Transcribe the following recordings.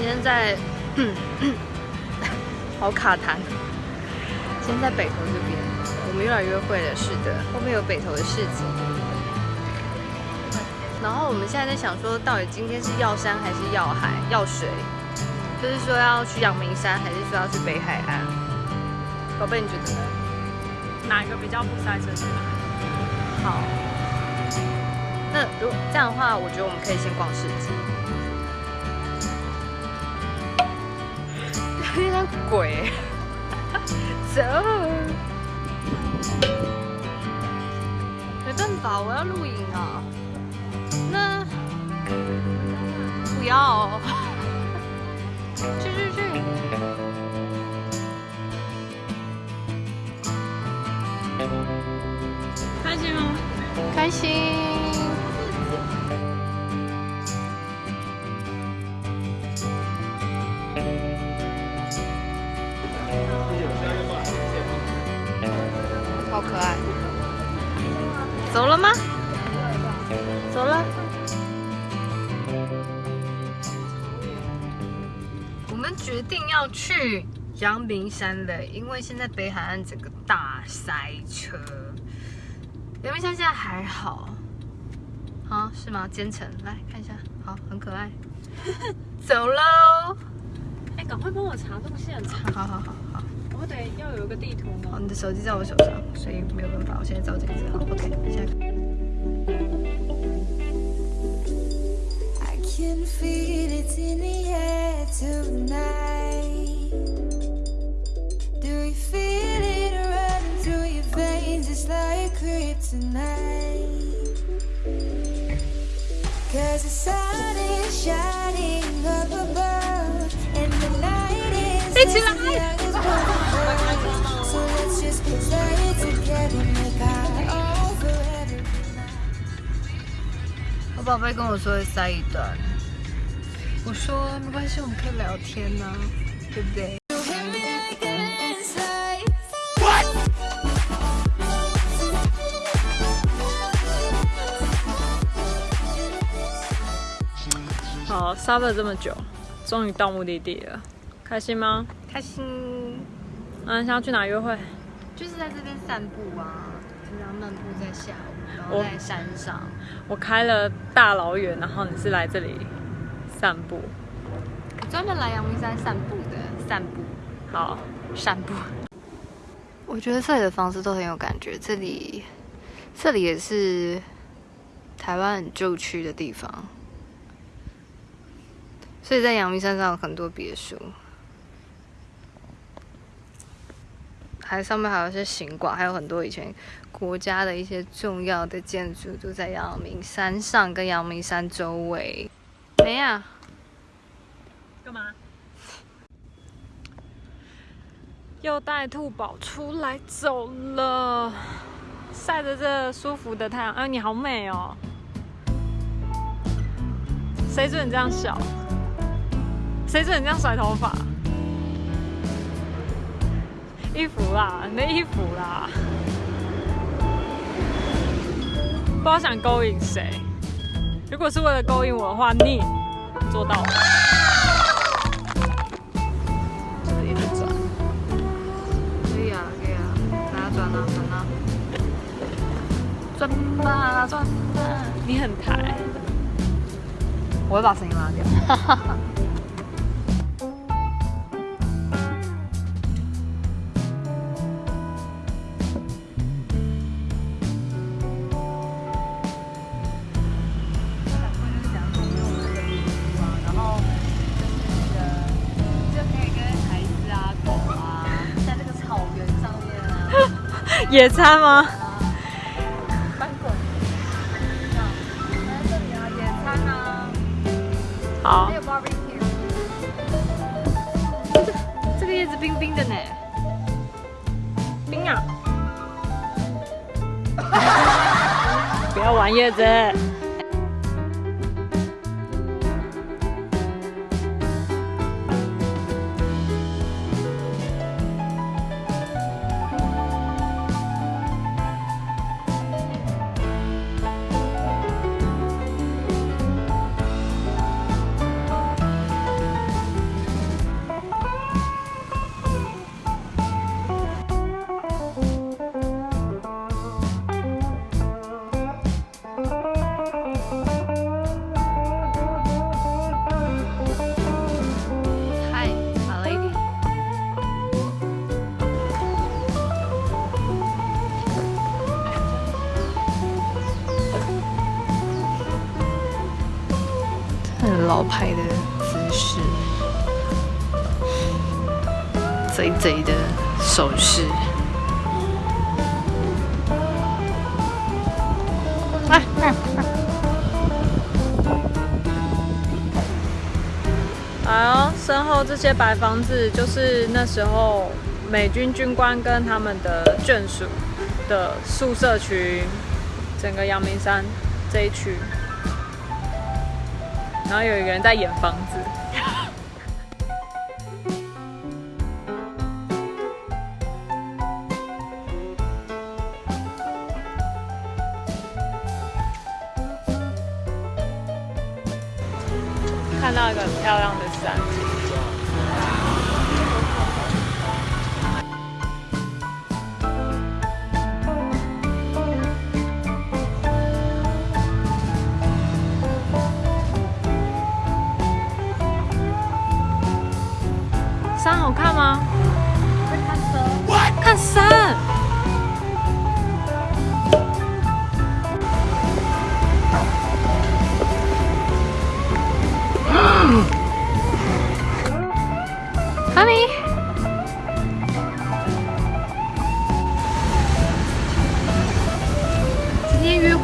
今天在，好卡痰。今天在北头这边，我们又来约会了。是的，后面有北头的市集。然后我们现在在想说，到底今天是要山还是要海、要水？就是说要去阳明山，还是说要去北海岸？宝贝，你觉得呢？哪一个比较不塞车？好。那如果这样的话，我觉得我们可以先逛市集。有点鬼，走。没办法，我要录影啊。那不要。去去去。开心吗？开心。好可爱。走了吗？走了。我们决定要去阳明山了，因为现在北海岸整个大塞车。阳明山现在还好，啊是吗？坚城来看一下，好，很可爱。走喽！哎，赶快帮我查路线，查。好好好好。我得要有一个地图吗？好，你的手机在我手上，所以没有办法。我现在照镜子，好，OK，现在。I can feel it in the air tonight. Do you feel it running through your veins? It's like kryptonite. Cause the sun is shining up above, and the night is. 宝贝跟我说会塞一段，我说没关系，我们可以聊天呢、对不对？好，杀了这么久，终于到目的地了，开心吗？开心，嗯，想要去哪约会？就是在这边散步啊，平常漫步在下午，在山上。我开了大老远，然后你是来这里散步，专门来阳明山散步的，散步，好，散步。我觉得这里的房子都很有感觉，这里，这里也是台湾很旧区的地方，所以在阳明山上有很多别墅。还上面还有一些行馆，还有很多以前国家的一些重要的建筑都在阳明山上跟阳明山周围。没啊？干嘛？又带兔宝出来走了，晒着这舒服的太阳。哎，你好美哦！谁准你这样笑？谁准你这样甩头发？衣服啦，你的衣服啦，不知道想勾引谁。如果是为了勾引我的话，你做到了。就是一直转。可以啊，可以啊，转啊，转啊，转吧，转吧。你很抬，我会把声音拉掉。野餐吗？翻滚！来这里啊，野餐啊！好。还有 barbecue。这个叶子冰冰的呢。冰啊！不要玩叶子。老派的姿势，贼贼的手势。哎哎哎！哎呦，身后这些白房子就是那时候美军军官跟他们的眷属的宿舍区，整个阳明山这一区。然后有一个人在演房子，看到一个很漂亮的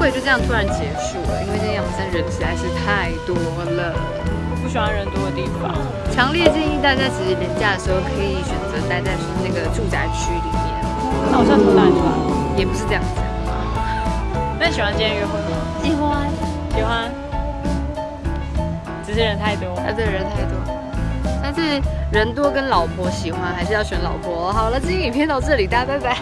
会就这样突然结束了，因为今天阳山人实在是太多了。不喜欢人多的地方，强烈建议大家其实年假的时候可以选择待在那个住宅区里面。那我现在头哪里也不是这样子。那你喜欢今天约会吗？喜欢，喜欢。只是人太多。啊，对，人太多。但是人多跟老婆喜欢，还是要选老婆。好了，今天影片到这里，大家拜拜。